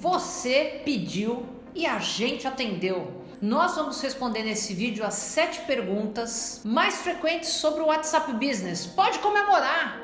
Você pediu e a gente atendeu. Nós vamos responder nesse vídeo as sete perguntas mais frequentes sobre o WhatsApp Business. Pode comemorar!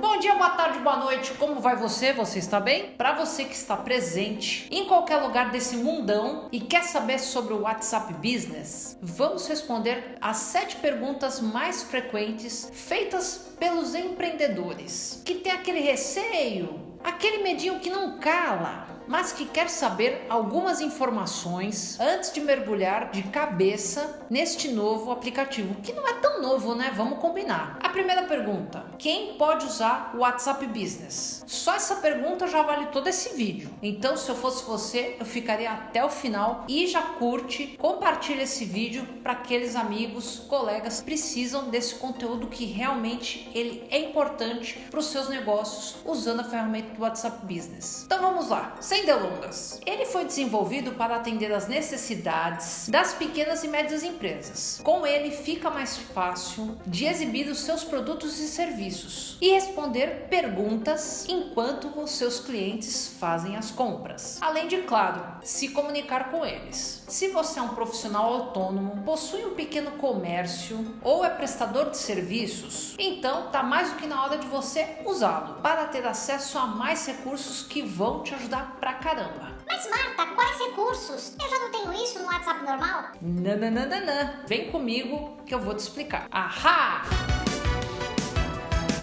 Bom dia, boa tarde, boa noite. Como vai você? Você está bem? Para você que está presente em qualquer lugar desse mundão e quer saber sobre o WhatsApp Business, vamos responder as sete perguntas mais frequentes feitas pelos empreendedores que tem aquele receio, aquele medinho que não cala mas que quer saber algumas informações antes de mergulhar de cabeça neste novo aplicativo, que não é tão novo, né? Vamos combinar. A primeira pergunta: quem pode usar o WhatsApp Business? Só essa pergunta já vale todo esse vídeo. Então, se eu fosse você, eu ficaria até o final e já curte, compartilha esse vídeo para aqueles amigos, colegas precisam desse conteúdo que realmente ele é importante para os seus negócios usando a ferramenta do WhatsApp Business. Então vamos lá. Sem sem delongas, ele foi desenvolvido para atender às necessidades das pequenas e médias empresas. Com ele fica mais fácil de exibir os seus produtos e serviços e responder perguntas enquanto os seus clientes fazem as compras. Além de, claro, se comunicar com eles. Se você é um profissional autônomo, possui um pequeno comércio ou é prestador de serviços, então tá mais do que na hora de você usá-lo para ter acesso a mais recursos que vão te ajudar pra caramba. Mas Marta, quais recursos? Eu já não tenho isso no WhatsApp normal? Nananana. Vem comigo que eu vou te explicar. Ahá!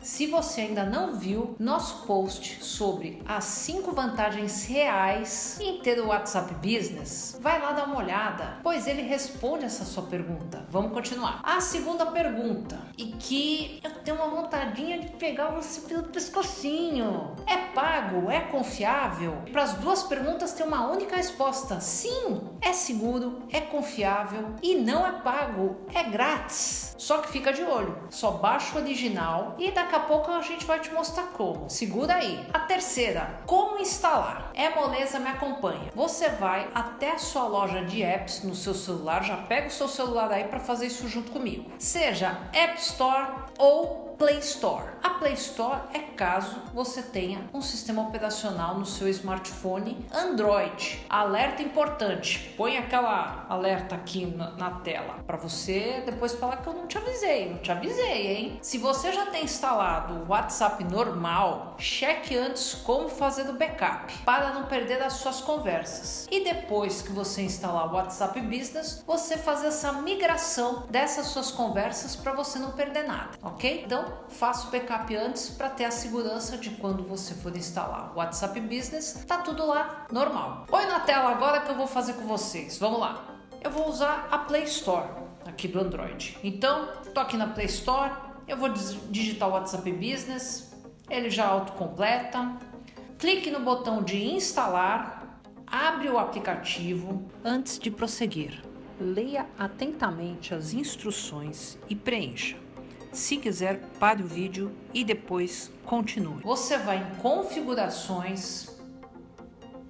Se você ainda não viu nosso post sobre as 5 vantagens reais em ter o WhatsApp Business, vai lá dar uma olhada, pois ele responde essa sua pergunta. Vamos continuar. A segunda pergunta, e que eu tenho uma vontadinha de pegar você pelo pescocinho. É pago? É confiável? Para as duas perguntas tem uma única resposta: sim, é seguro, é confiável e não é pago, é grátis. Só que fica de olho, só baixa o original e daqui a pouco a gente vai te mostrar como. Segura aí. A terceira, como instalar? É moleza, me acompanha. Você vai até a sua loja de apps no seu celular, já pega o seu celular aí para fazer isso junto comigo. Seja App Store ou Play Store. A Play Store é caso você tenha um sistema operacional no seu smartphone Android. Alerta importante, põe aquela alerta aqui na, na tela para você depois falar que eu não te avisei, não te avisei, hein? Se você já tem instalado o WhatsApp normal, cheque antes como fazer o backup para não perder as suas conversas. E depois que você instalar o WhatsApp Business, você fazer essa migração dessas suas conversas para você não perder nada, ok? Então faça o backup antes para ter a segurança de quando você for instalar o WhatsApp Business, tá tudo lá normal. Põe na tela agora que eu vou fazer com vocês. Vamos lá. Eu vou usar a Play Store aqui do Android. Então, tô aqui na Play Store, eu vou digitar o WhatsApp Business, ele já autocompleta. Clique no botão de instalar, abre o aplicativo. Antes de prosseguir, leia atentamente as instruções e preencha. Se quiser, pare o vídeo e depois continue. Você vai em configurações,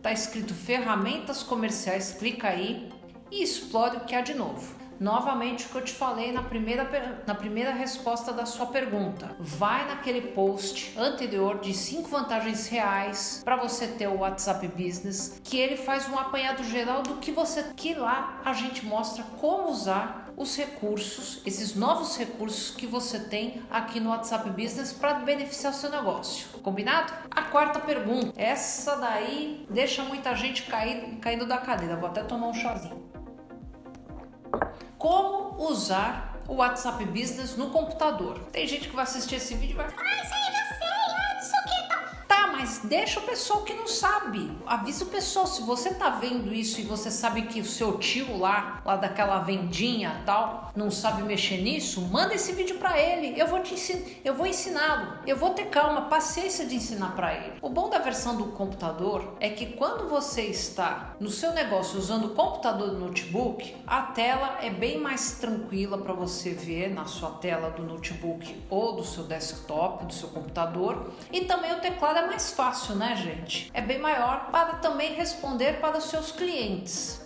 tá escrito ferramentas comerciais, clica aí e explore o que há de novo. Novamente o que eu te falei na primeira, na primeira resposta da sua pergunta. Vai naquele post anterior de 5 vantagens reais para você ter o WhatsApp Business, que ele faz um apanhado geral do que você que lá a gente mostra como usar os recursos, esses novos recursos que você tem aqui no WhatsApp Business para beneficiar o seu negócio. Combinado? A quarta pergunta, essa daí deixa muita gente caindo da cadeira. Vou até tomar um chazinho usar o WhatsApp Business no computador. Tem gente que vai assistir esse vídeo e vai falar, ah, isso aí sei, ah, sei o que tal. Tá, mas deixa o pessoal que não sabe. Avisa o pessoal, se você tá vendo isso e você sabe que o seu tio lá, lá daquela vendinha tal, não sabe mexer nisso, manda esse vídeo para ele. Eu vou te ensinar, eu vou ensiná-lo. Eu vou ter calma, paciência de ensinar para ele. O bom da versão do computador é que quando você está no seu negócio usando computador do notebook, a tela é bem mais tranquila para você ver na sua tela do notebook ou do seu desktop, do seu computador. E também o teclado é mais fácil, né, gente? É bem maior para também responder para os seus clientes.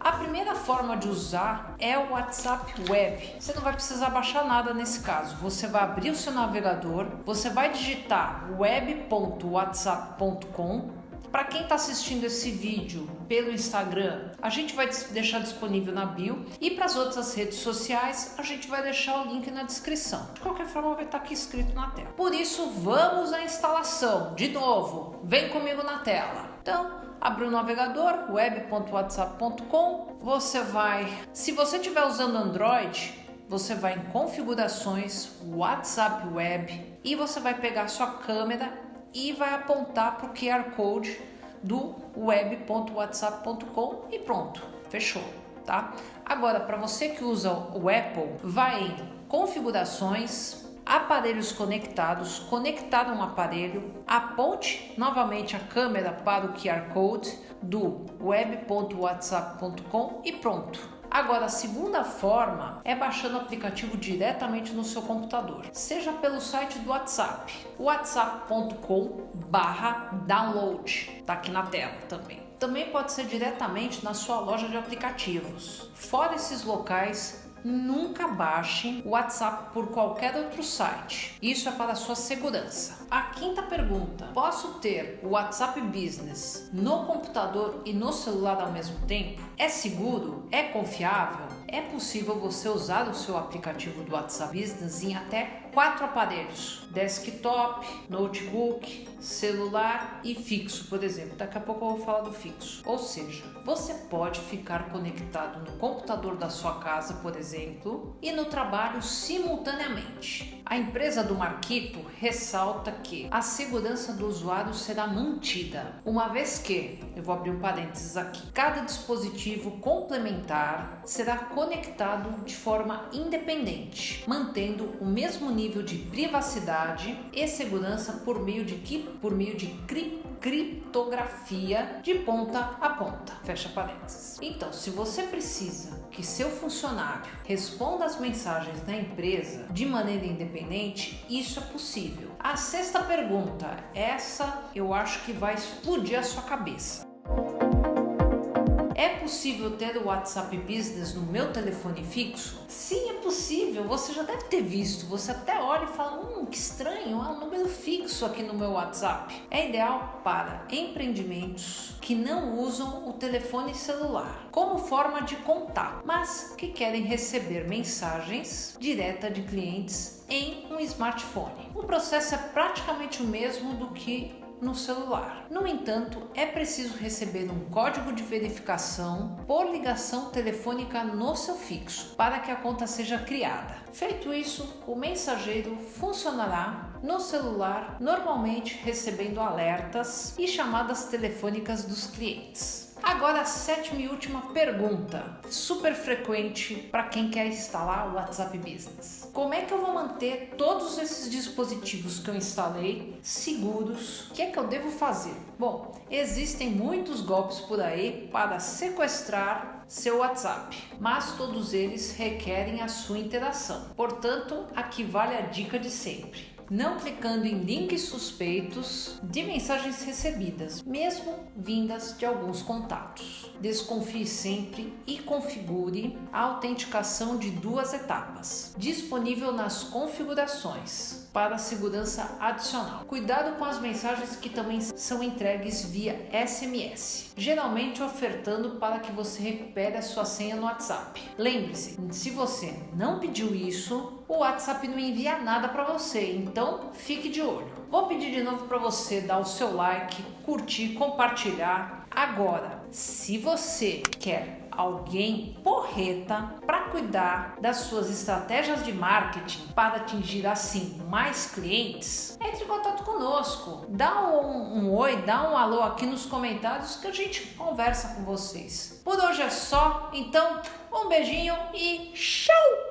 A primeira forma de usar é o WhatsApp Web. Você não vai precisar baixar nada nesse caso. Você vai abrir o seu navegador, você vai digitar web.whatsapp.com para quem está assistindo esse vídeo pelo Instagram, a gente vai deixar disponível na bio e para as outras redes sociais a gente vai deixar o link na descrição. De qualquer forma vai estar tá aqui escrito na tela. Por isso vamos à instalação. De novo, vem comigo na tela. Então, abre o navegador web.whatsapp.com. Você vai, se você estiver usando Android, você vai em configurações, WhatsApp Web e você vai pegar sua câmera e vai apontar para o QR Code do web.whatsapp.com e pronto, fechou, tá? Agora, para você que usa o Apple, vai em configurações, aparelhos conectados, conectar um aparelho, aponte novamente a câmera para o QR Code do web.whatsapp.com e pronto Agora, a segunda forma é baixando o aplicativo diretamente no seu computador, seja pelo site do WhatsApp, whatsapp.com/download, tá aqui na tela também. Também pode ser diretamente na sua loja de aplicativos. Fora esses locais, Nunca baixe o WhatsApp por qualquer outro site. Isso é para sua segurança. A quinta pergunta: posso ter o WhatsApp Business no computador e no celular ao mesmo tempo? É seguro? É confiável? É possível você usar o seu aplicativo do WhatsApp Business em até quatro aparelhos: desktop, notebook, celular e fixo, por exemplo. Daqui a pouco eu vou falar do fixo. Ou seja, você pode ficar conectado no computador da sua casa, por exemplo, e no trabalho simultaneamente. A empresa do Marquito ressalta que a segurança do usuário será mantida, uma vez que, eu vou abrir um parênteses aqui, cada dispositivo complementar será conectado de forma independente, mantendo o mesmo nível de privacidade e segurança por meio de por meio de criptografia de ponta a ponta. Fecha parênteses. Então, se você precisa que seu funcionário responda às mensagens da empresa de maneira independente, isso é possível. A sexta pergunta, essa eu acho que vai explodir a sua cabeça. Possível ter o WhatsApp Business no meu telefone fixo? Sim, é possível. Você já deve ter visto. Você até olha e fala: hum, que estranho, é um número fixo aqui no meu WhatsApp. É ideal para empreendimentos que não usam o telefone celular como forma de contato, mas que querem receber mensagens direta de clientes em um smartphone. O processo é praticamente o mesmo do que no celular. No entanto, é preciso receber um código de verificação por ligação telefônica no seu fixo para que a conta seja criada. Feito isso, o mensageiro funcionará no celular, normalmente recebendo alertas e chamadas telefônicas dos clientes. Agora a sétima e última pergunta, super frequente para quem quer instalar o WhatsApp Business. Como é que eu vou manter todos esses dispositivos que eu instalei seguros? O que é que eu devo fazer? Bom, existem muitos golpes por aí para sequestrar seu WhatsApp, mas todos eles requerem a sua interação. Portanto, aqui vale a dica de sempre não clicando em links suspeitos de mensagens recebidas, mesmo vindas de alguns contatos. Desconfie sempre e configure a autenticação de duas etapas, disponível nas configurações para segurança adicional. Cuidado com as mensagens que também são entregues via SMS, geralmente ofertando para que você recupere a sua senha no WhatsApp. Lembre-se, se você não pediu isso, o WhatsApp não envia nada para você, então fique de olho. Vou pedir de novo para você dar o seu like, curtir, compartilhar. Agora, se você quer alguém porreta para cuidar das suas estratégias de marketing para atingir assim mais clientes, entre em contato conosco. Dá um, um oi, dá um alô aqui nos comentários que a gente conversa com vocês. Por hoje é só, então um beijinho e tchau!